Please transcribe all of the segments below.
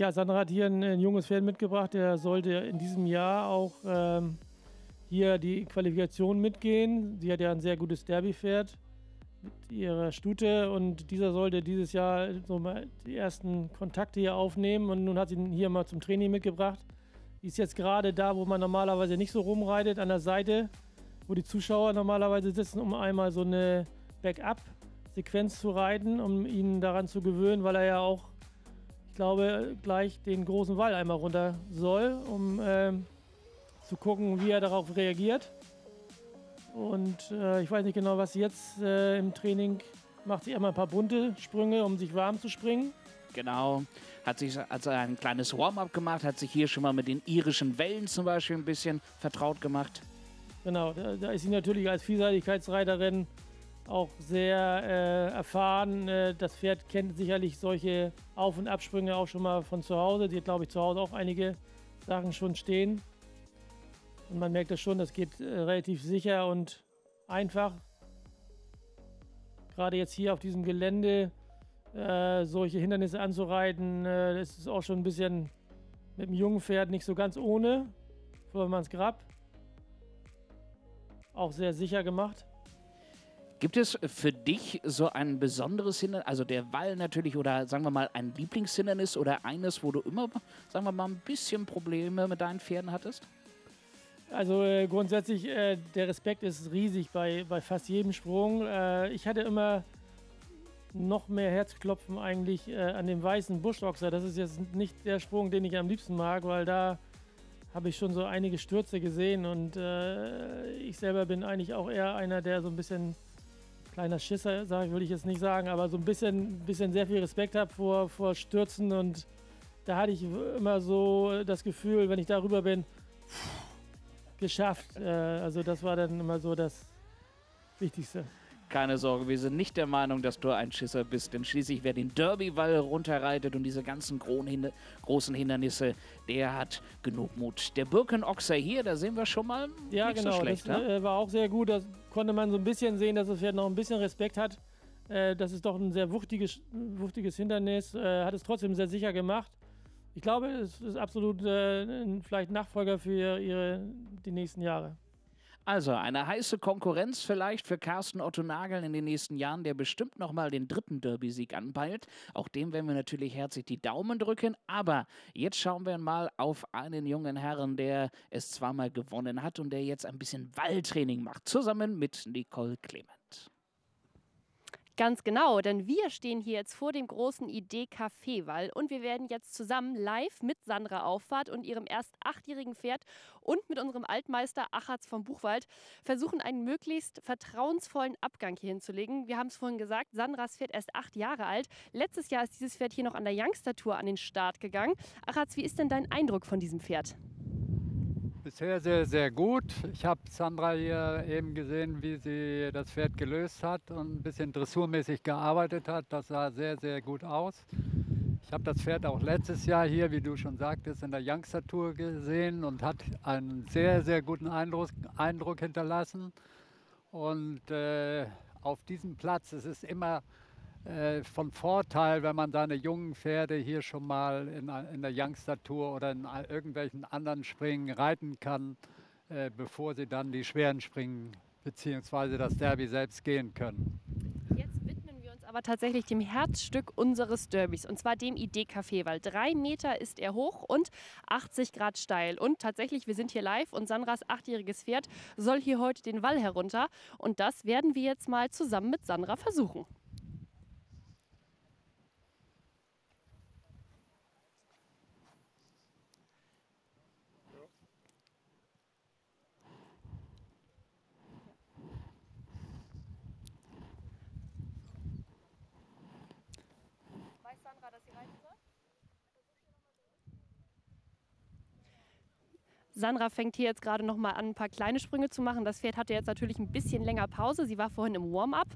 Ja, Sandra hat hier ein, ein, junges Pferd mitgebracht, der sollte in diesem Jahr auch ähm, hier die Qualifikation mitgehen. Sie hat ja ein sehr gutes Derby-Pferd mit ihrer Stute und dieser sollte dieses Jahr so mal die ersten Kontakte hier aufnehmen und nun hat sie ihn hier mal zum Training mitgebracht. Die ist jetzt gerade da, wo man normalerweise nicht so rumreitet, an der Seite, wo die Zuschauer normalerweise sitzen, um einmal so eine Backup-Sequenz zu reiten, um ihn daran zu gewöhnen, weil er ja auch, glaube, gleich den großen Wall einmal runter soll, um äh, zu gucken, wie er darauf reagiert. Und äh, ich weiß nicht genau, was jetzt äh, im Training macht. Sie immer ein paar bunte Sprünge, um sich warm zu springen. Genau, hat sich also ein kleines Warm-up gemacht, hat sich hier schon mal mit den irischen Wellen zum Beispiel ein bisschen vertraut gemacht. Genau, da, da ist sie natürlich als Vielseitigkeitsreiterin auch sehr äh, erfahren. Äh, das Pferd kennt sicherlich solche Auf- und Absprünge auch schon mal von zu Hause. Sie hat, glaube ich, zu Hause auch einige Sachen schon stehen. Und man merkt das schon, das geht äh, relativ sicher und einfach. Gerade jetzt hier auf diesem Gelände äh, solche Hindernisse anzureiten, äh, das ist auch schon ein bisschen mit dem jungen Pferd nicht so ganz ohne. Vormanns Grab. Auch sehr sicher gemacht. Gibt es für dich so ein besonderes Hindernis, also der Wall natürlich oder sagen wir mal ein Lieblingshindernis oder eines, wo du immer, sagen wir mal, ein bisschen Probleme mit deinen Pferden hattest? Also äh, grundsätzlich, äh, der Respekt ist riesig bei, bei fast jedem Sprung. Äh, ich hatte immer noch mehr Herzklopfen eigentlich äh, an dem weißen Buschboxer. Das ist jetzt nicht der Sprung, den ich am liebsten mag, weil da habe ich schon so einige Stürze gesehen und äh, ich selber bin eigentlich auch eher einer, der so ein bisschen kleiner Schisser, sag, ich, will ich jetzt nicht sagen, aber so ein bisschen, bisschen sehr viel Respekt hat vor, vor Stürzen und da hatte ich immer so das Gefühl, wenn ich darüber bin, geschafft. Äh, also das war dann immer so das Wichtigste. Keine Sorge, wir sind nicht der Meinung, dass du ein Schisser bist, denn schließlich wer den Derby-Wall runterreitet und diese ganzen großen Hindernisse, der hat genug Mut. Der Birkenochser hier, da sehen wir schon mal ja, nicht genau, so schlecht. Das ne? Äh, war auch sehr gut, da konnte man so ein bisschen sehen, dass das Pferd noch ein bisschen Respekt hat. Äh, das ist doch ein sehr wuchtiges, wuchtiges Hindernis, äh, hat es trotzdem sehr sicher gemacht. Ich glaube, es ist absolut vielleicht Nachfolger für ihre, die nächsten Jahre. Also eine heiße Konkurrenz vielleicht für Carsten Otto Nagel in den nächsten Jahren, der bestimmt nochmal den dritten Derby-Sieg anpeilt. Auch dem werden wir natürlich herzlich die Daumen drücken. Aber jetzt schauen wir mal auf einen jungen Herrn, der es zweimal gewonnen hat und der jetzt ein bisschen Walltraining macht, zusammen mit Nicole Clement. Ganz genau, denn wir stehen hier jetzt vor dem großen Idee-Café-Wall und wir werden jetzt zusammen live mit Sandra Auffahrt und ihrem erst achtjährigen Pferd und mit unserem Altmeister Achatz vom Buchwald versuchen, einen möglichst vertrauensvollen Abgang hier hinzulegen. Wir haben es vorhin gesagt, Sandras Pferd erst acht Jahre alt. Letztes Jahr ist dieses Pferd hier noch an der Youngster-Tour an den Start gegangen. Achatz, wie ist denn dein Eindruck von diesem Pferd? Bisher sehr, sehr gut. Ich habe Sandra hier eben gesehen, wie sie das Pferd gelöst hat und ein bisschen dressurmäßig gearbeitet hat. Das sah sehr, sehr gut aus. Ich habe das Pferd auch letztes Jahr hier, wie du schon sagtest, in der Youngster Tour gesehen und hat einen sehr, sehr guten Eindruck, Eindruck hinterlassen. Und äh, auf diesem Platz, es ist immer äh, von Vorteil, wenn man seine jungen Pferde hier schon mal in, in der Youngster-Tour oder in irgendwelchen anderen Springen reiten kann, äh, bevor sie dann die schweren Springen bzw. das Derby selbst gehen können. Jetzt widmen wir uns aber tatsächlich dem Herzstück unseres Derbys und zwar dem Idee-Café, weil drei Meter ist er hoch und 80 Grad steil. Und tatsächlich, wir sind hier live und Sandras achtjähriges Pferd soll hier heute den Wall herunter und das werden wir jetzt mal zusammen mit Sandra versuchen. Sandra fängt hier jetzt gerade noch mal an, ein paar kleine Sprünge zu machen. Das Pferd hatte jetzt natürlich ein bisschen länger Pause. Sie war vorhin im Warm-up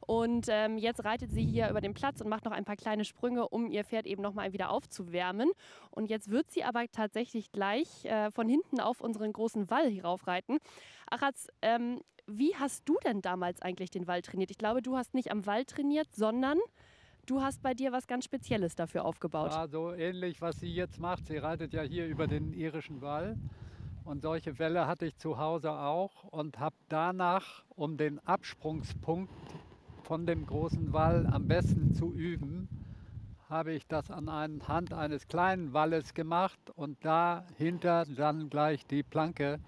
und ähm, jetzt reitet sie hier über den Platz und macht noch ein paar kleine Sprünge, um ihr Pferd eben noch mal wieder aufzuwärmen. Und jetzt wird sie aber tatsächlich gleich äh, von hinten auf unseren großen Wall hiraufreiten. Achatz, ähm, wie hast du denn damals eigentlich den Wall trainiert? Ich glaube, du hast nicht am Wall trainiert, sondern Du hast bei dir was ganz Spezielles dafür aufgebaut. Ja, so ähnlich, was sie jetzt macht. Sie reitet ja hier über den irischen Wall. Und solche Welle hatte ich zu Hause auch und habe danach, um den Absprungspunkt von dem großen Wall am besten zu üben, habe ich das an Hand eines kleinen Walles gemacht und dahinter dann gleich die Planke,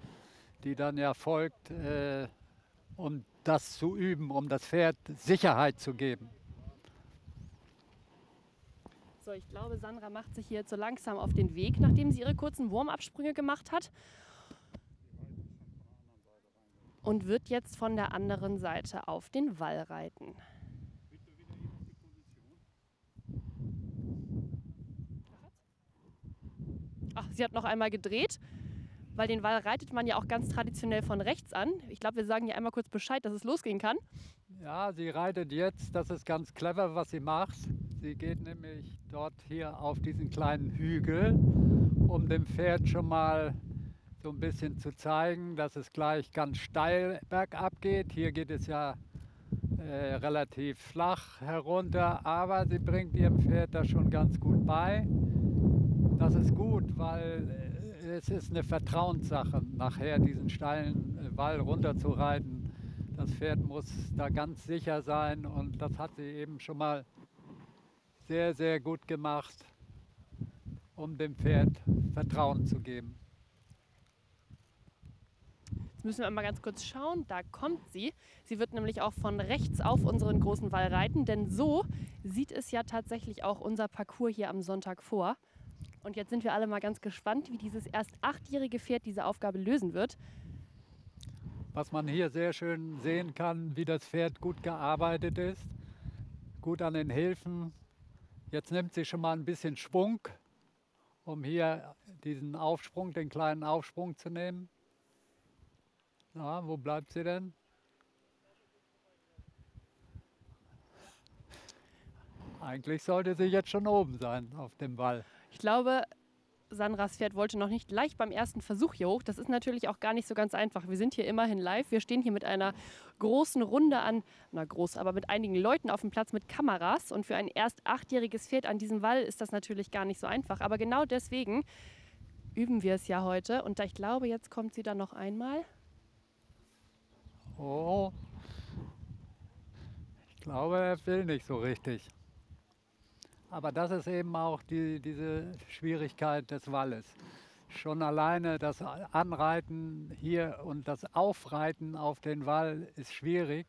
die dann ja folgt, äh, um das zu üben, um das Pferd Sicherheit zu geben. So, ich glaube, Sandra macht sich hier jetzt so langsam auf den Weg, nachdem sie ihre kurzen Wurmabsprünge gemacht hat. Und wird jetzt von der anderen Seite auf den Wall reiten. Ach, sie hat noch einmal gedreht, weil den Wall reitet man ja auch ganz traditionell von rechts an. Ich glaube, wir sagen ja einmal kurz Bescheid, dass es losgehen kann. Ja, sie reitet jetzt, das ist ganz clever, was sie macht. Sie geht nämlich dort hier auf diesen kleinen Hügel, um dem Pferd schon mal so ein bisschen zu zeigen, dass es gleich ganz steil bergab geht. Hier geht es ja äh, relativ flach herunter, aber sie bringt ihrem Pferd das schon ganz gut bei. Das ist gut, weil äh, es ist eine Vertrauenssache, nachher diesen steilen äh, Wall runterzureiten. Das Pferd muss da ganz sicher sein und das hat sie eben schon mal sehr, sehr gut gemacht, um dem Pferd Vertrauen zu geben. Müssen wir mal ganz kurz schauen. Da kommt sie. Sie wird nämlich auch von rechts auf unseren großen Wall reiten, denn so sieht es ja tatsächlich auch unser Parcours hier am Sonntag vor. Und jetzt sind wir alle mal ganz gespannt, wie dieses erst achtjährige Pferd diese Aufgabe lösen wird. Was man hier sehr schön sehen kann, wie das Pferd gut gearbeitet ist, gut an den Hilfen. Jetzt nimmt sie schon mal ein bisschen Schwung, um hier diesen Aufsprung, den kleinen Aufsprung zu nehmen. Na, wo bleibt sie denn? Eigentlich sollte sie jetzt schon oben sein auf dem Wall. Ich glaube, Sandras Pferd wollte noch nicht gleich beim ersten Versuch hier hoch. Das ist natürlich auch gar nicht so ganz einfach. Wir sind hier immerhin live. Wir stehen hier mit einer großen Runde an, na groß, aber mit einigen Leuten auf dem Platz mit Kameras. Und für ein erst achtjähriges Pferd an diesem Wall ist das natürlich gar nicht so einfach. Aber genau deswegen üben wir es ja heute. Und ich glaube, jetzt kommt sie dann noch einmal. Oh, ich glaube, er will nicht so richtig. Aber das ist eben auch die, diese Schwierigkeit des Walles. Schon alleine das Anreiten hier und das Aufreiten auf den Wall ist schwierig,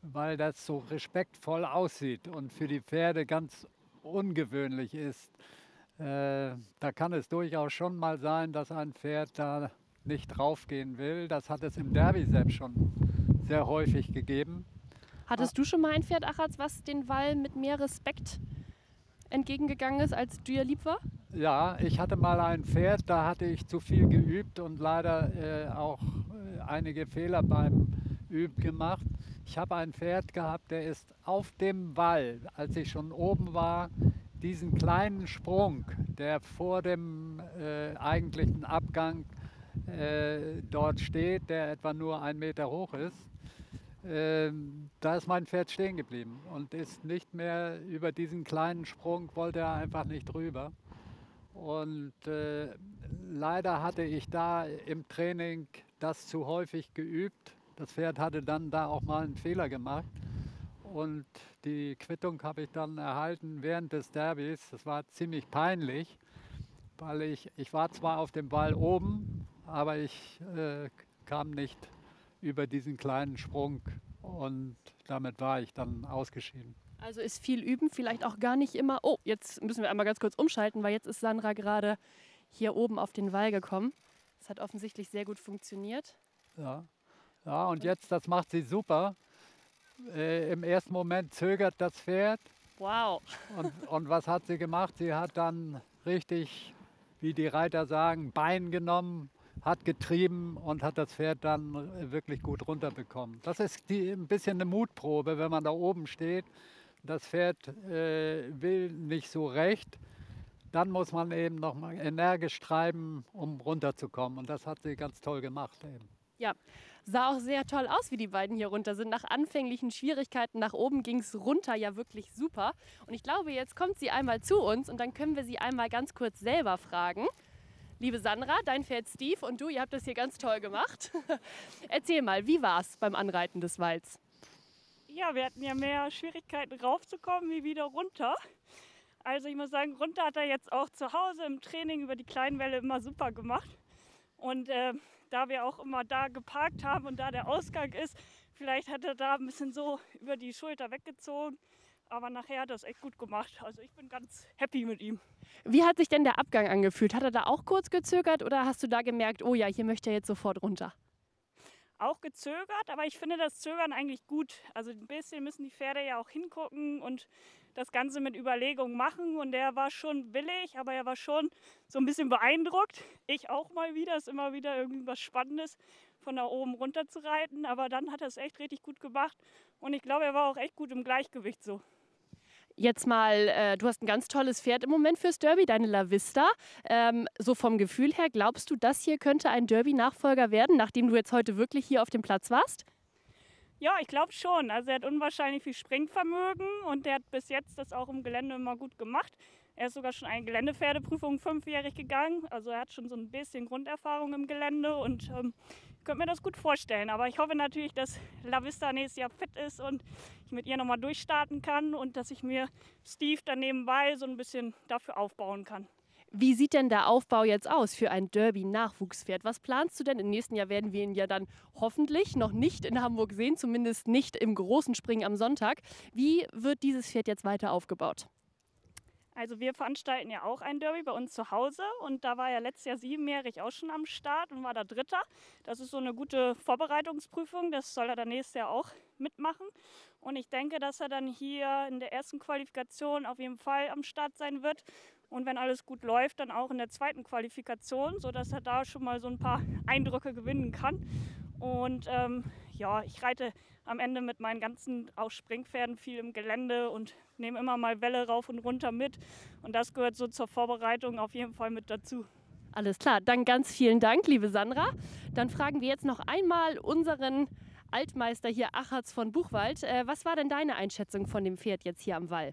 weil das so respektvoll aussieht und für die Pferde ganz ungewöhnlich ist. Äh, da kann es durchaus schon mal sein, dass ein Pferd da nicht draufgehen will. Das hat es im Derby selbst schon sehr häufig gegeben. Hattest du schon mal ein Pferd, Achatz, was den Wall mit mehr Respekt entgegengegangen ist, als dir lieb war? Ja, ich hatte mal ein Pferd, da hatte ich zu viel geübt und leider äh, auch äh, einige Fehler beim Üben gemacht. Ich habe ein Pferd gehabt, der ist auf dem Wall, als ich schon oben war, diesen kleinen Sprung, der vor dem äh, eigentlichen Abgang äh, dort steht, der etwa nur ein Meter hoch ist, ähm, da ist mein Pferd stehen geblieben und ist nicht mehr über diesen kleinen Sprung, wollte er einfach nicht drüber. Und äh, leider hatte ich da im Training das zu häufig geübt. Das Pferd hatte dann da auch mal einen Fehler gemacht. Und die Quittung habe ich dann erhalten während des Derbys. Das war ziemlich peinlich, weil ich, ich war zwar auf dem Ball oben, aber ich äh, kam nicht über diesen kleinen Sprung und damit war ich dann ausgeschieden. Also ist viel üben vielleicht auch gar nicht immer. Oh, jetzt müssen wir einmal ganz kurz umschalten, weil jetzt ist Sandra gerade hier oben auf den Wall gekommen. Das hat offensichtlich sehr gut funktioniert. Ja, ja und jetzt, das macht sie super. Äh, Im ersten Moment zögert das Pferd. Wow. Und, und was hat sie gemacht? Sie hat dann richtig, wie die Reiter sagen, Bein genommen, hat getrieben und hat das Pferd dann wirklich gut runterbekommen. Das ist die, ein bisschen eine Mutprobe, wenn man da oben steht. Das Pferd äh, will nicht so recht. Dann muss man eben noch mal energisch treiben, um runterzukommen. Und das hat sie ganz toll gemacht eben. Ja, sah auch sehr toll aus, wie die beiden hier runter sind. Nach anfänglichen Schwierigkeiten nach oben ging es runter ja wirklich super. Und ich glaube, jetzt kommt sie einmal zu uns und dann können wir sie einmal ganz kurz selber fragen. Liebe Sandra, dein Pferd Steve und du, ihr habt das hier ganz toll gemacht. Erzähl mal, wie war es beim Anreiten des Walds? Ja, wir hatten ja mehr Schwierigkeiten raufzukommen wie wieder runter. Also ich muss sagen, runter hat er jetzt auch zu Hause im Training über die kleinen Welle immer super gemacht. Und äh, da wir auch immer da geparkt haben und da der Ausgang ist, vielleicht hat er da ein bisschen so über die Schulter weggezogen. Aber nachher hat er es echt gut gemacht. Also ich bin ganz happy mit ihm. Wie hat sich denn der Abgang angefühlt? Hat er da auch kurz gezögert oder hast du da gemerkt, oh ja, hier möchte er jetzt sofort runter? Auch gezögert, aber ich finde das Zögern eigentlich gut. Also ein bisschen müssen die Pferde ja auch hingucken und das Ganze mit Überlegung machen. Und der war schon willig, aber er war schon so ein bisschen beeindruckt. Ich auch mal wieder. Ist immer wieder irgendwas Spannendes, von da oben runter zu reiten. Aber dann hat er es echt richtig gut gemacht. Und ich glaube, er war auch echt gut im Gleichgewicht so. Jetzt mal, äh, du hast ein ganz tolles Pferd im Moment fürs Derby, deine La Vista. Ähm, so vom Gefühl her, glaubst du, das hier könnte ein Derby-Nachfolger werden, nachdem du jetzt heute wirklich hier auf dem Platz warst? Ja, ich glaube schon. Also er hat unwahrscheinlich viel Springvermögen und der hat bis jetzt das auch im Gelände immer gut gemacht. Er ist sogar schon eine Geländepferdeprüfung fünfjährig gegangen. Also er hat schon so ein bisschen Grunderfahrung im Gelände und ähm, könnte mir das gut vorstellen. Aber ich hoffe natürlich, dass La Vista nächstes Jahr fit ist und ich mit ihr nochmal durchstarten kann und dass ich mir Steve dann nebenbei so ein bisschen dafür aufbauen kann. Wie sieht denn der Aufbau jetzt aus für ein Derby-Nachwuchspferd? Was planst du denn? Im nächsten Jahr werden wir ihn ja dann hoffentlich noch nicht in Hamburg sehen, zumindest nicht im großen Springen am Sonntag. Wie wird dieses Pferd jetzt weiter aufgebaut? Also wir veranstalten ja auch ein Derby bei uns zu Hause und da war ja letztes Jahr siebenjährig auch schon am Start und war da Dritter. Das ist so eine gute Vorbereitungsprüfung, das soll er dann nächstes Jahr auch mitmachen. Und ich denke, dass er dann hier in der ersten Qualifikation auf jeden Fall am Start sein wird und wenn alles gut läuft, dann auch in der zweiten Qualifikation, sodass er da schon mal so ein paar Eindrücke gewinnen kann. Und ähm, ja, ich reite am Ende mit meinen ganzen auch Springpferden viel im Gelände und nehme immer mal Welle rauf und runter mit. Und das gehört so zur Vorbereitung auf jeden Fall mit dazu. Alles klar, dann ganz vielen Dank, liebe Sandra. Dann fragen wir jetzt noch einmal unseren Altmeister hier, Achatz von Buchwald. Äh, was war denn deine Einschätzung von dem Pferd jetzt hier am Wall?